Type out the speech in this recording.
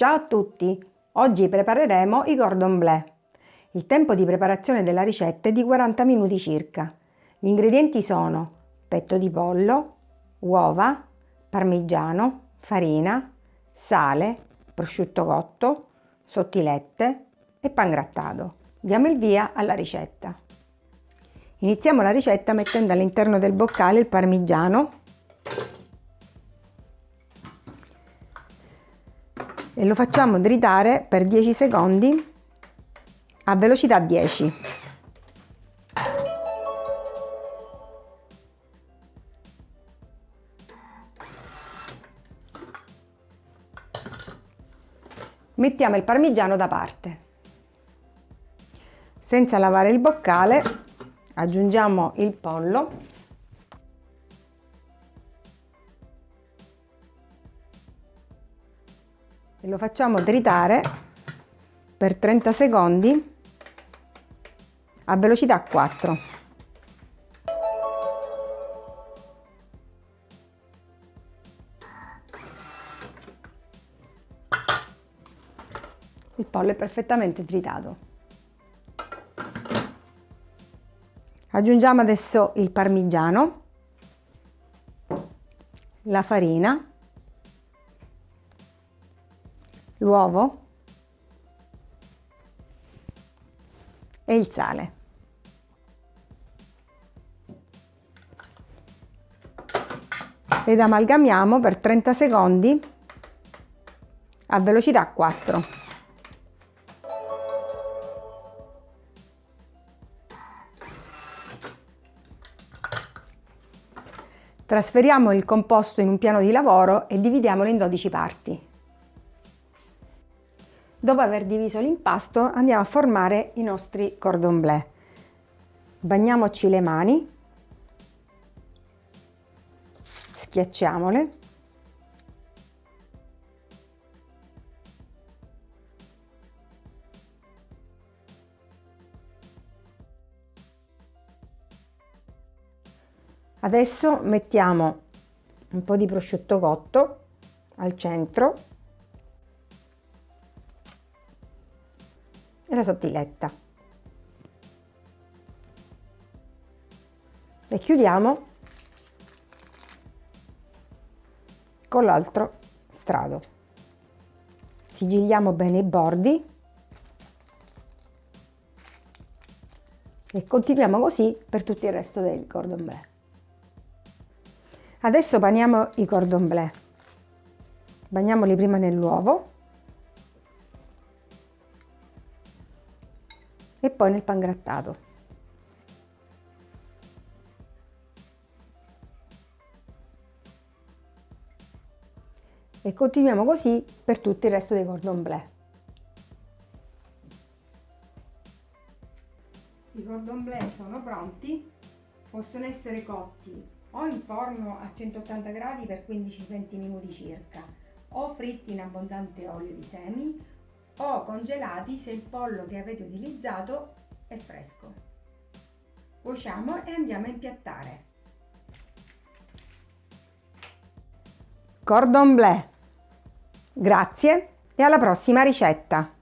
Ciao a tutti! Oggi prepareremo i cordon bleu. Il tempo di preparazione della ricetta è di 40 minuti circa. Gli ingredienti sono petto di pollo, uova, parmigiano, farina, sale, prosciutto cotto, sottilette e pangrattato. Diamo il via alla ricetta. Iniziamo la ricetta mettendo all'interno del boccale il parmigiano e lo facciamo dritare per 10 secondi a velocità 10. Mettiamo il parmigiano da parte. Senza lavare il boccale aggiungiamo il pollo e lo facciamo tritare per 30 secondi a velocità 4. Il pollo è perfettamente tritato. Aggiungiamo adesso il parmigiano, la farina l'uovo e il sale. Ed amalgamiamo per 30 secondi a velocità 4. Trasferiamo il composto in un piano di lavoro e dividiamolo in 12 parti. Dopo aver diviso l'impasto andiamo a formare i nostri cordon bleu. Bagniamoci le mani, schiacciamole. Adesso mettiamo un po' di prosciutto cotto al centro e la sottiletta. E chiudiamo con l'altro strato. Sigilliamo bene i bordi e continuiamo così per tutto il resto del cordon bleu. Adesso paniamo i cordon bleu. Bagniamoli prima nell'uovo e poi nel pangrattato. E continuiamo così per tutto il resto dei cordon bleu. I cordon bleu sono pronti, possono essere cotti o in forno a 180 gradi per 15-20 minuti circa o fritti in abbondante olio di semi o congelati se il pollo che avete utilizzato è fresco. Cuociamo e andiamo a impiattare. Cordon bleu. Grazie e alla prossima ricetta!